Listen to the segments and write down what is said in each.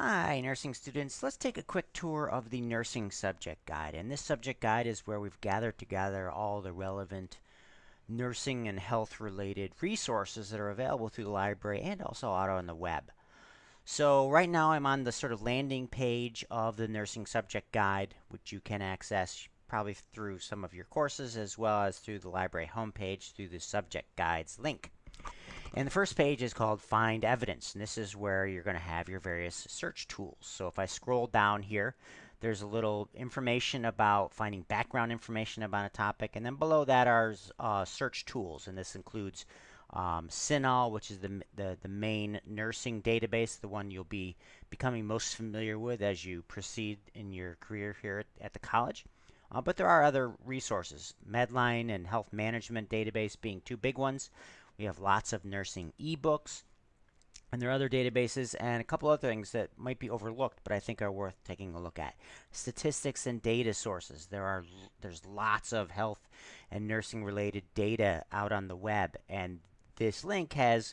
Hi, nursing students. Let's take a quick tour of the nursing subject guide. And this subject guide is where we've gathered together all the relevant nursing and health related resources that are available through the library and also out on the web. So right now I'm on the sort of landing page of the nursing subject guide, which you can access probably through some of your courses as well as through the library homepage through the subject guides link. And the first page is called Find Evidence, and this is where you're going to have your various search tools. So if I scroll down here, there's a little information about finding background information about a topic, and then below that are uh, search tools, and this includes um, CINAHL, which is the, the, the main nursing database, the one you'll be becoming most familiar with as you proceed in your career here at, at the college. Uh, but there are other resources, Medline and Health Management Database being two big ones. We have lots of nursing ebooks. And there are other databases and a couple other things that might be overlooked, but I think are worth taking a look at. Statistics and data sources. There are there's lots of health and nursing related data out on the web, and this link has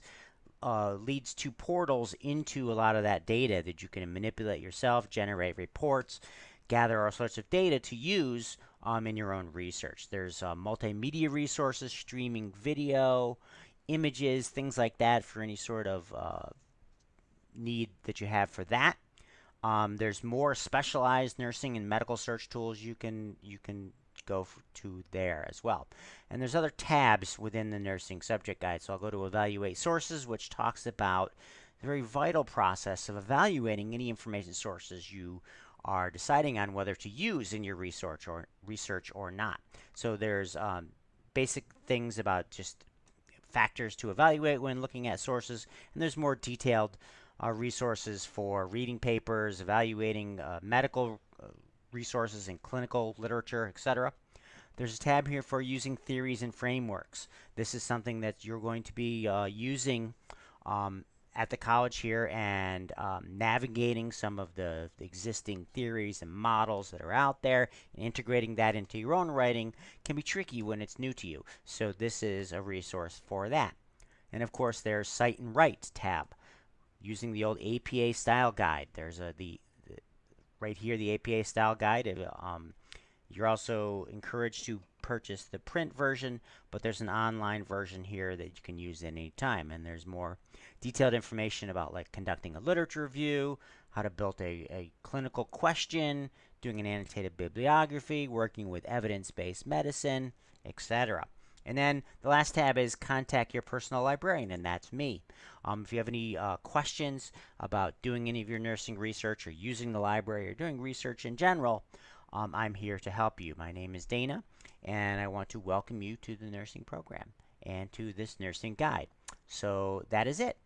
uh, leads to portals into a lot of that data that you can manipulate yourself, generate reports, gather all sorts of data to use um, in your own research. There's uh, multimedia resources, streaming video, images, things like that for any sort of uh, need that you have for that. Um, there's more specialized nursing and medical search tools you can you can go to there as well. And there's other tabs within the nursing subject guide. So I'll go to evaluate sources, which talks about the very vital process of evaluating any information sources you are deciding on whether to use in your research or research or not. So there's um, basic things about just factors to evaluate when looking at sources, and there's more detailed uh, resources for reading papers, evaluating uh, medical uh, resources and clinical literature, etc. There's a tab here for using theories and frameworks. This is something that you're going to be uh, using um, at the college here and um, navigating some of the, existing theories and models that are out there and integrating that into your own writing can be tricky when it's new to you. So this is a resource for that. And of course there's Cite and Write tab. Using the old APA style guide. There's a, the, the right here the APA style guide. Um, you're also encouraged to purchase the print version, but there's an online version here that you can use at any time. And there's more detailed information about like conducting a literature review, how to build a, a clinical question, doing an annotated bibliography, working with evidence-based medicine, etc. And then the last tab is contact your personal librarian, and that's me. Um, if you have any uh, questions about doing any of your nursing research or using the library or doing research in general, um, I'm here to help you. My name is Dana, and I want to welcome you to the nursing program and to this nursing guide. So that is it.